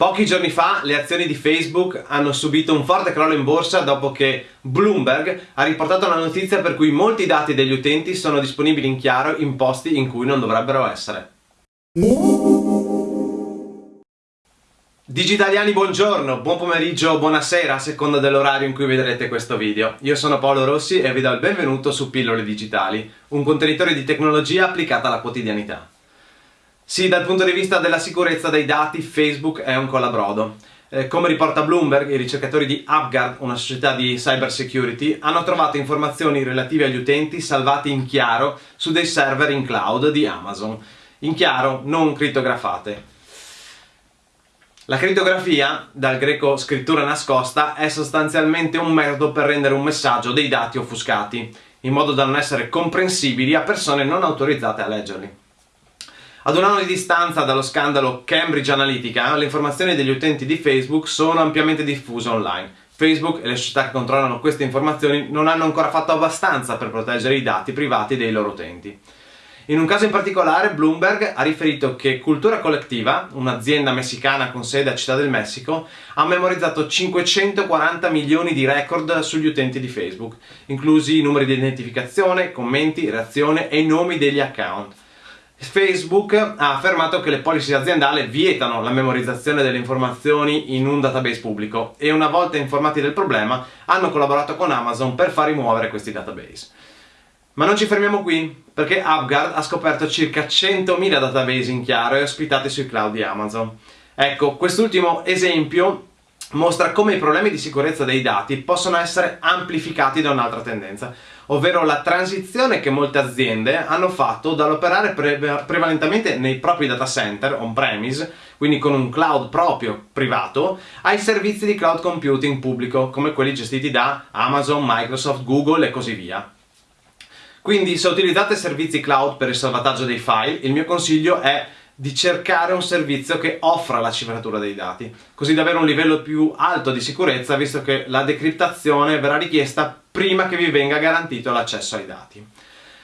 Pochi giorni fa le azioni di Facebook hanno subito un forte crollo in borsa dopo che Bloomberg ha riportato una notizia per cui molti dati degli utenti sono disponibili in chiaro in posti in cui non dovrebbero essere. Digitaliani buongiorno, buon pomeriggio, buonasera a seconda dell'orario in cui vedrete questo video. Io sono Paolo Rossi e vi do il benvenuto su Pillole Digitali, un contenitore di tecnologia applicata alla quotidianità. Sì, dal punto di vista della sicurezza dei dati, Facebook è un colabrodo. Eh, come riporta Bloomberg, i ricercatori di UpGuard, una società di cyber security, hanno trovato informazioni relative agli utenti salvati in chiaro su dei server in cloud di Amazon. In chiaro, non crittografate. La crittografia, dal greco scrittura nascosta, è sostanzialmente un metodo per rendere un messaggio dei dati offuscati, in modo da non essere comprensibili a persone non autorizzate a leggerli. Ad un anno di distanza dallo scandalo Cambridge Analytica, le informazioni degli utenti di Facebook sono ampiamente diffuse online. Facebook e le società che controllano queste informazioni non hanno ancora fatto abbastanza per proteggere i dati privati dei loro utenti. In un caso in particolare Bloomberg ha riferito che Cultura Collectiva, un'azienda messicana con sede a Città del Messico, ha memorizzato 540 milioni di record sugli utenti di Facebook, inclusi i numeri di identificazione, commenti, reazione e i nomi degli account. Facebook ha affermato che le policy aziendali vietano la memorizzazione delle informazioni in un database pubblico e una volta informati del problema hanno collaborato con Amazon per far rimuovere questi database. Ma non ci fermiamo qui, perché UpGuard ha scoperto circa 100.000 database in chiaro e ospitati sui cloud di Amazon. Ecco, quest'ultimo esempio mostra come i problemi di sicurezza dei dati possono essere amplificati da un'altra tendenza, ovvero la transizione che molte aziende hanno fatto dall'operare pre prevalentemente nei propri data center on-premise, quindi con un cloud proprio privato, ai servizi di cloud computing pubblico, come quelli gestiti da Amazon, Microsoft, Google e così via. Quindi se utilizzate servizi cloud per il salvataggio dei file, il mio consiglio è di cercare un servizio che offra la cifratura dei dati, così da avere un livello più alto di sicurezza visto che la decriptazione verrà richiesta prima che vi venga garantito l'accesso ai dati.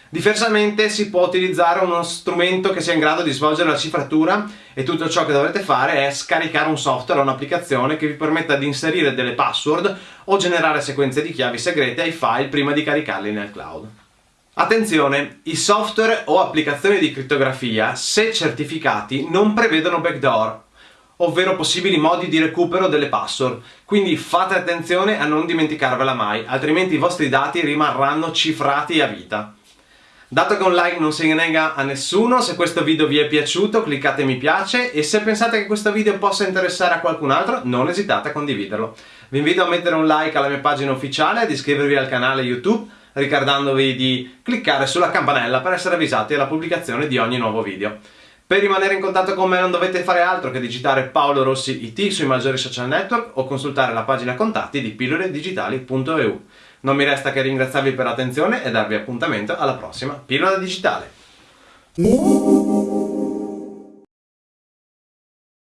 Diversamente si può utilizzare uno strumento che sia in grado di svolgere la cifratura e tutto ciò che dovrete fare è scaricare un software o un'applicazione che vi permetta di inserire delle password o generare sequenze di chiavi segrete ai file prima di caricarli nel cloud. Attenzione, i software o applicazioni di crittografia, se certificati, non prevedono backdoor, ovvero possibili modi di recupero delle password, quindi fate attenzione a non dimenticarvela mai, altrimenti i vostri dati rimarranno cifrati a vita. Dato che un like non si nega a nessuno, se questo video vi è piaciuto cliccate mi piace e se pensate che questo video possa interessare a qualcun altro non esitate a condividerlo. Vi invito a mettere un like alla mia pagina ufficiale, ad iscrivervi al canale YouTube ricordandovi di cliccare sulla campanella per essere avvisati alla pubblicazione di ogni nuovo video. Per rimanere in contatto con me non dovete fare altro che digitare Paolo Rossi IT sui maggiori social network o consultare la pagina contatti di pilloledigitali.eu. Non mi resta che ringraziarvi per l'attenzione e darvi appuntamento alla prossima pillola digitale.